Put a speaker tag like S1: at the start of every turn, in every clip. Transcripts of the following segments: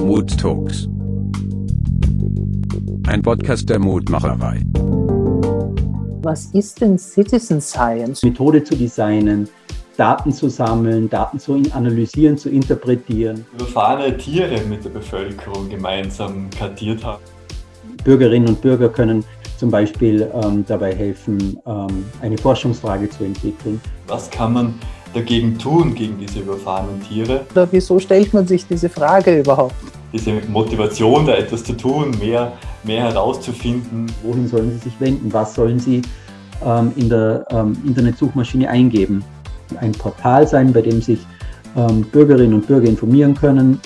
S1: Mood Talks. Ein Podcast der Mutmacherei.
S2: Was ist denn Citizen Science?
S3: Methode zu designen, Daten zu sammeln, Daten zu analysieren, zu interpretieren.
S4: Überfahrene Tiere mit der Bevölkerung gemeinsam kartiert haben.
S3: Bürgerinnen und Bürger können zum Beispiel ähm, dabei helfen, ähm, eine Forschungsfrage zu entwickeln.
S4: Was kann man dagegen tun, gegen diese überfahrenen Tiere?
S2: Oder wieso stellt man sich diese Frage überhaupt?
S4: Diese Motivation, da etwas zu tun, mehr, mehr herauszufinden.
S3: Wohin sollen sie sich wenden? Was sollen sie ähm, in der ähm, Internetsuchmaschine eingeben? Ein Portal sein, bei dem sich ähm, Bürgerinnen und Bürger informieren können,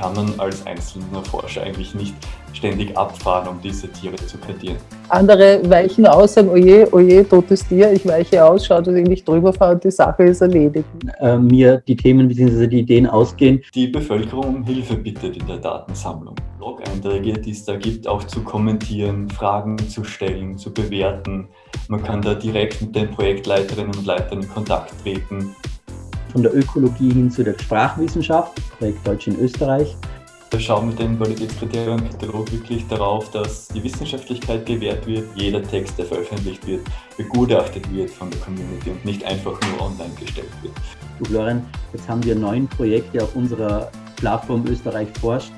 S4: kann man als einzelner Forscher eigentlich nicht ständig abfahren, um diese Tiere zu kartieren.
S2: Andere weichen aus, sagen, oje, oje, totes Tier, ich weiche aus, schaue, dass ich nicht drüber fahre und die Sache ist erledigt.
S3: Äh, mir die Themen bzw. die Ideen ausgehen.
S4: Die Bevölkerung um Hilfe bittet in der Datensammlung. Blog-Einträge, die es da gibt, auch zu kommentieren, Fragen zu stellen, zu bewerten. Man kann da direkt mit den Projektleiterinnen und Leitern in Kontakt treten
S3: von der Ökologie hin zu der Sprachwissenschaft, Projekt Deutsch in Österreich.
S4: Wir schauen mit dem Qualitätskriterienkatalog wirklich darauf, dass die Wissenschaftlichkeit gewährt wird, jeder Text, der veröffentlicht wird, begutachtet wird von der Community und nicht einfach nur online gestellt wird.
S3: Du Florian, jetzt haben wir neun Projekte auf unserer Plattform Österreich forscht.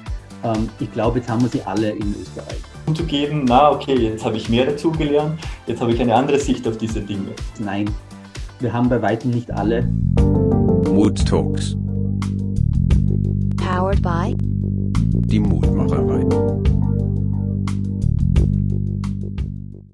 S3: Ähm, ich glaube, jetzt haben wir sie alle in Österreich.
S4: Um zu geben, na okay, jetzt habe ich mehr dazugelernt, jetzt habe ich eine andere Sicht auf diese Dinge.
S3: Nein, wir haben bei weitem nicht alle.
S1: Mood Talks.
S5: Powered by
S1: Die Mutmacherei.